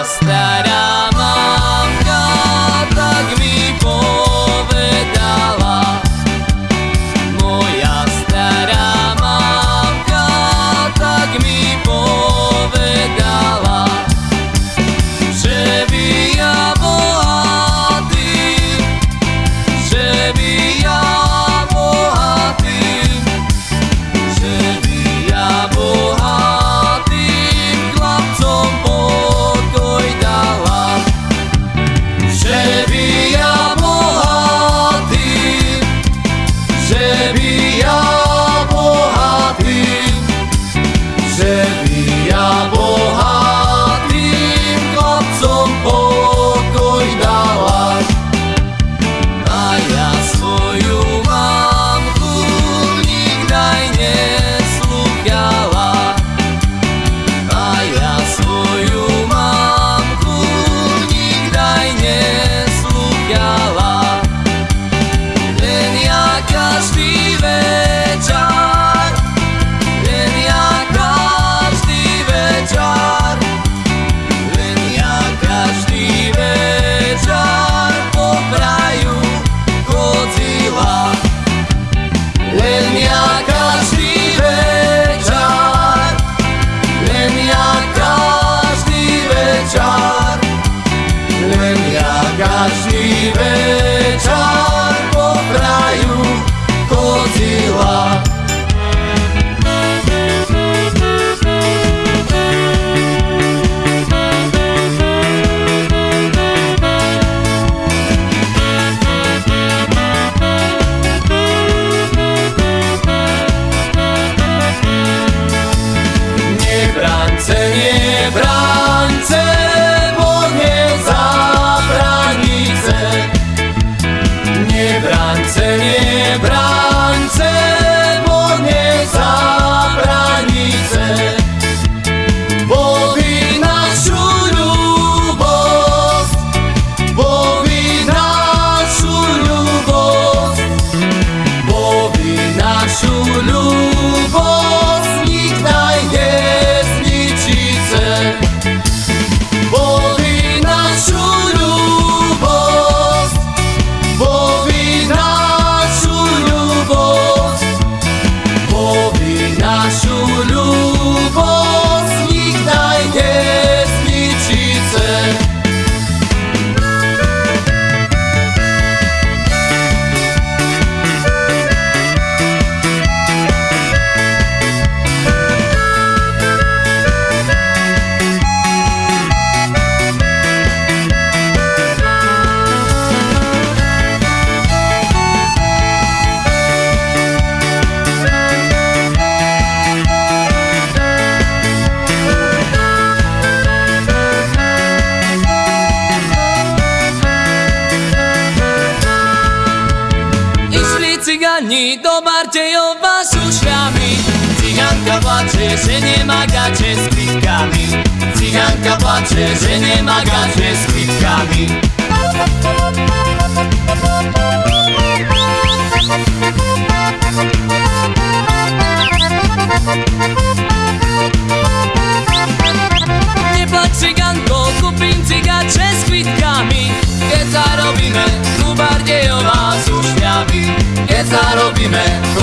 us that I serie cygani do Bardziejowa z uszami Cyganka płacze, że nie ma gacie z kwitkami Cyganka płacze, że nie ma gacie z kwitkami zarobi me